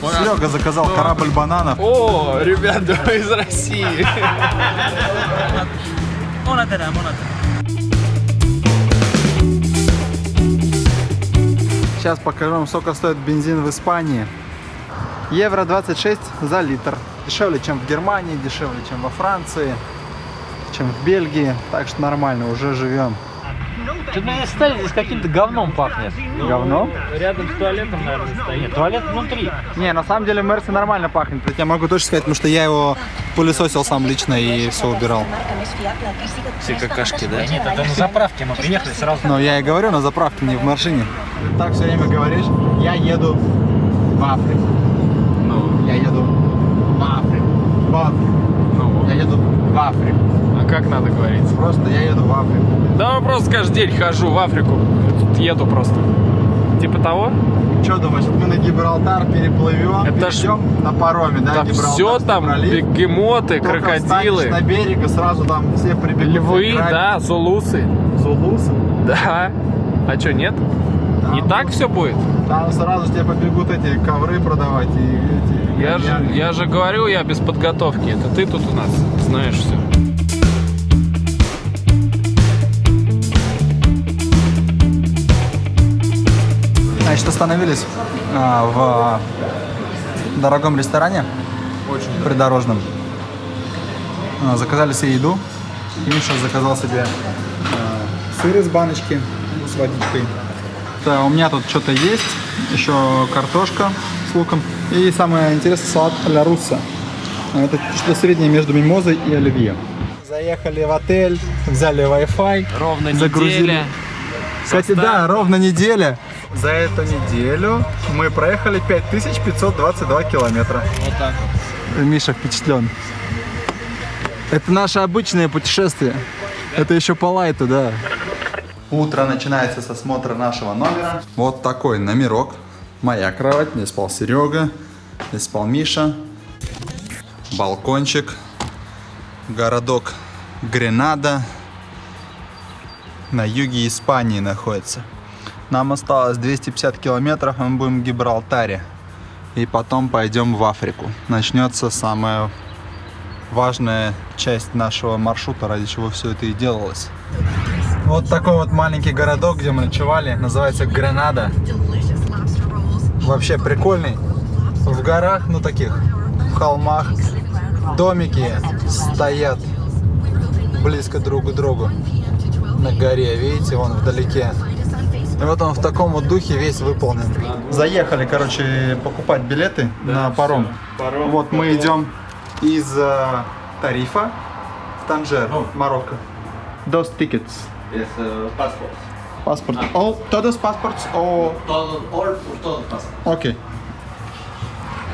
Серега заказал корабль бананов. О, ребята, из России. Сейчас покажу вам, сколько стоит бензин в Испании. Евро 26 за литр. Дешевле, чем в Германии, дешевле, чем во Франции, чем в Бельгии. Так что нормально, уже живем. Что-то мне стали здесь каким-то говном пахнет. Говно? Рядом с туалетом, наверное, стоит. Нет, туалет внутри. Не, на самом деле Мерси нормально пахнет. Я могу точно сказать, потому что я его пылесосил сам лично и все убирал. Все какашки, да? Да нет, это на заправке мы приехали сразу. Но я и говорю на заправке, не в машине. Так все время говоришь, я еду в Африку. Ну, Я еду в Африку. В Африку. ну. Я еду в Африку. Как надо говорить? Просто я еду в Африку. Да, я просто каждый день хожу в Африку. Тут еду просто. Типа того? Что думаешь, мы на Гибралтар переплывем, Это ж- перейдем на пароме, да? Там Гибралтарский все там, пролив. бегемоты, Только крокодилы, на берег и сразу там все прибегут. львы, да, зулусы. Зулусы. Да. А что, нет? Не Там- так все будет? Там сразу тебе побегут эти ковры продавать и эти... Я же, гальяны. я же говорю, я без подготовки. Это ты тут у нас знаешь все. Значит, остановились а, в дорогом ресторане. Очень. Придорожном. А, заказали себе еду. Миша заказал себе а, сыр из баночки с водичкой. Да, у меня тут что-то есть. Еще картошка с луком. И самое интересное, салат ля русса. А, Это что-то среднее между мимозой и оливье. Заехали в отель, взяли Wi-Fi. Ровно Загрузили. неделя. Кстати, да, ровно неделя. За эту неделю мы проехали 5522 километра. Вот так вот. Миша впечатлен. Это наше обычное путешествие. Это еще по лайту, да. Утро начинается с осмотра нашего номера. Вот такой номерок. Моя кровать, здесь спал Серега, здесь спал Миша. Балкончик. Городок Гренада. На юге Испании находится. Нам осталось 250 километров, мы будем в Гибралтаре. И потом пойдем в Африку. Начнется самая важная часть нашего маршрута, ради чего все это и делалось. Вот такой вот маленький городок, где мы ночевали, называется Гренада. Вообще прикольный. В горах, ну таких, в холмах, домики стоят близко друг к другу на горе. Видите, вон вдалеке. И вот он в таком вот духе весь выполнен. Заехали, короче, покупать билеты на паром. Паром. Вот мы идем из э, Тарифа в Танжер, Марокко. Dos tickets. Es uh, passport. Паспорт. All, todos passports о... Todo, all por todo passport. Окей.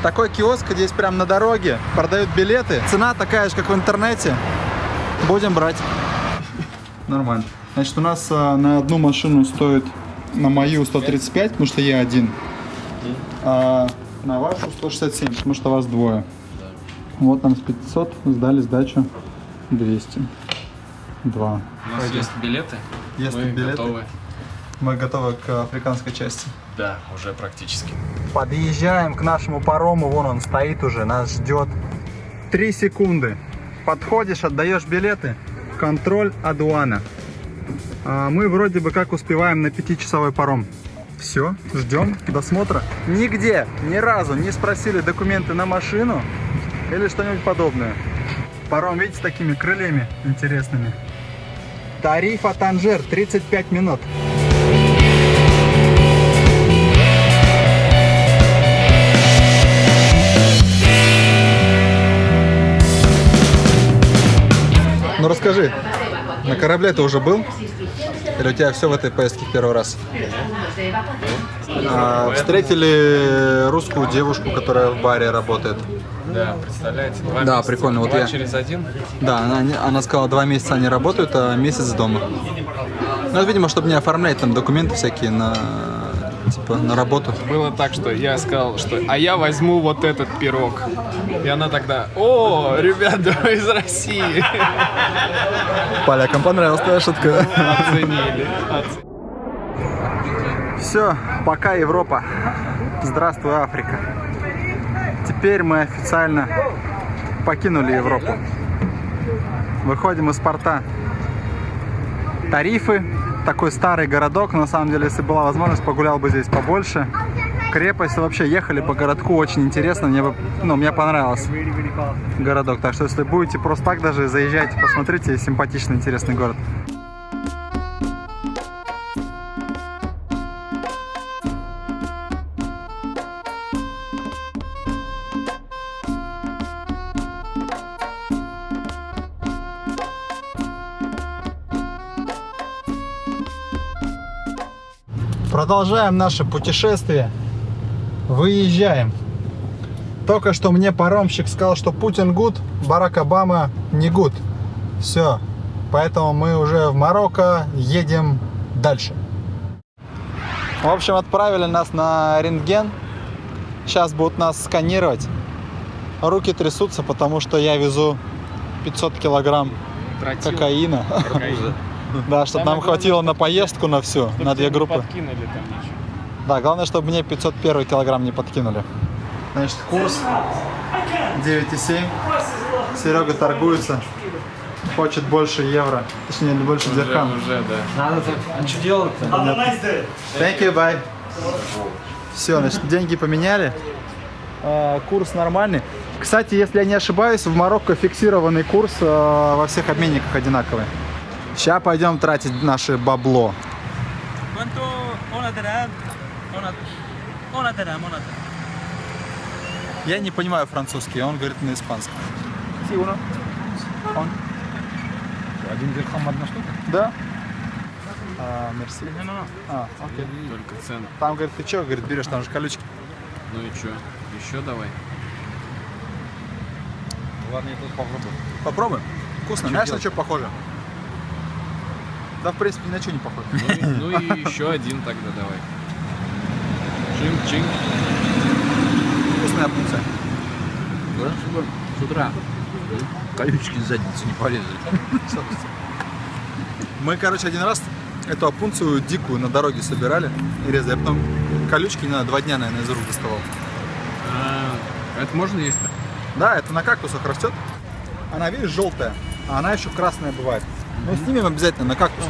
Такой киоск здесь прям на дороге. Продают билеты. Цена такая же, как в интернете. Будем брать. Нормально. Значит, у нас а, на одну машину стоит на мою 135, потому что я один. А на вашу 167, потому что вас двое. Вот нам с 500 сдали сдачу 200. Два. У нас есть билеты. Есть Мы билеты. готовы. Мы готовы к африканской части. Да, уже практически. Подъезжаем к нашему парому, вон он стоит уже, нас ждет. Три секунды. Подходишь, отдаешь билеты, контроль Адуана. А мы вроде бы как успеваем на пятичасовой паром. Все, ждем досмотра. Нигде, ни разу не спросили документы на машину или что-нибудь подобное. Паром, видите, с такими крыльями интересными. Тарифа Танжер, 35 минут. Ну расскажи, на корабле ты уже был? Или у тебя все в этой поездке в первый раз? А, встретили русскую девушку, которая в баре работает. Да, представляете? Два Да, месяца. прикольно, вот Два я- через один. Да, она, она сказала, два месяца они работают, а месяц дома. Ну, видимо, чтобы не оформлять там документы всякие на, типа, на работу. Было так, что я сказал, что а я возьму вот этот пирог. И она тогда, о, ребята, из России. Полякам понравилась твоя шутка. Оценили. Оц- Все, пока Европа. Здравствуй, Африка. Теперь мы официально покинули Европу. Выходим из порта. Тарифы. Такой старый городок. На самом деле, если была возможность, погулял бы здесь побольше. Крепость. Вообще ехали по городку. Очень интересно. Мне, ну, мне понравился городок. Так что, если будете просто так даже, заезжайте, посмотрите. Симпатичный, интересный город. Продолжаем наше путешествие. Выезжаем. Только что мне паромщик сказал, что Путин гуд, Барак Обама не гуд. Все. Поэтому мы уже в Марокко едем дальше. В общем, отправили нас на рентген. Сейчас будут нас сканировать. Руки трясутся, потому что я везу 500 килограмм Тротил. кокаина. Кокаин. Да, чтобы нам хватило на поездку на всю, на две группы. подкинули там ничего. Да, главное, чтобы мне 501 килограмм не подкинули. Значит, курс 9,7. Серега торгуется. Хочет больше евро. Точнее, больше Уже, дирхам. уже, да. Надо так. А что делать-то? Thank you, bye. Все, значит, деньги поменяли. А, Курс нормальный. Кстати, если я не ошибаюсь, в Марокко фиксированный курс а, во всех обменниках одинаковый. Сейчас пойдем тратить наше бабло. Я не понимаю французский, он говорит на испанском. Он? Один дирхам одна штука? Да. А, мерси. А, окей. Только цены. Там, говорит, ты что, говорит, берешь, там же колючки. Ну и что? Еще давай. Ладно, я тут попробую. Попробуй. Вкусно. Знаешь, на что похоже? Да, в принципе, ни на что не похоже. Ну, и- ну и еще один тогда давай. Чин-чин. Вкусная пункция. Да, с утра колючки с задницы не полезли. Мы, короче, один раз эту опунцию дикую на дороге собирали и резали. А потом колючки, знаю, два дня, наверное, из рук доставал. А, это можно есть? Да, это на кактусах растет. Она, видишь, желтая, а она еще красная бывает. Ну, снимем обязательно на кактус.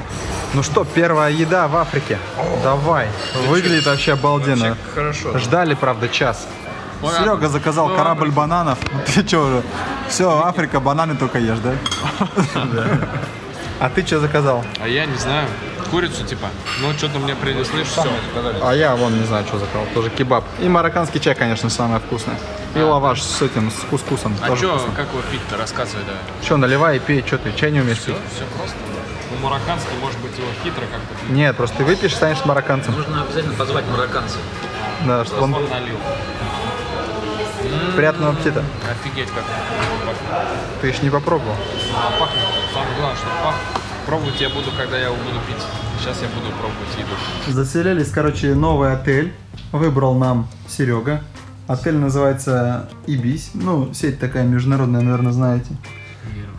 Ну что, первая еда в Африке. Давай. Выглядит вообще обалденно. Вообще хорошо. Ждали, правда, час. Ладно. Серега заказал Ну, корабль ладно. бананов. Ты что уже? Все, Африка, бананы только ешь, да? А ты что заказал? А я не знаю. Курицу типа. Ну что-то мне принесли, все. А я вон не знаю, что заказал. Тоже кебаб. И марокканский чай, конечно, самое вкусное. И лаваш с этим, с кускусом. А что, как его пить-то? Рассказывай, да. Что, наливай и пей, что ты, чай не умеешь Все, пить? все просто. Ну, марокканский, может быть, его хитро как-то пить. Нет, просто ты выпьешь, станешь марокканцем. Нужно обязательно позвать марокканцев. Да, чтобы он... Он налил. Приятного аппетита. Офигеть как пахнет. Ты еще не попробовал. А, пахнет. Самое главное, что пахнет. Пробовать я буду, когда я его буду пить. Сейчас я буду пробовать еду. Заселились, короче, новый отель. Выбрал нам Серега. Отель называется Ибис. Ну, сеть такая международная, наверное, знаете.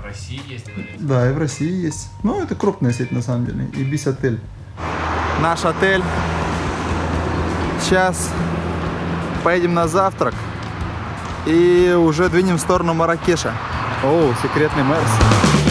в России есть, наверное. Да, и в России есть. Ну, это крупная сеть на самом деле. Ибис отель. Наш отель. Сейчас поедем на завтрак. И уже двинем в сторону Маракеша. О, секретный Мерс.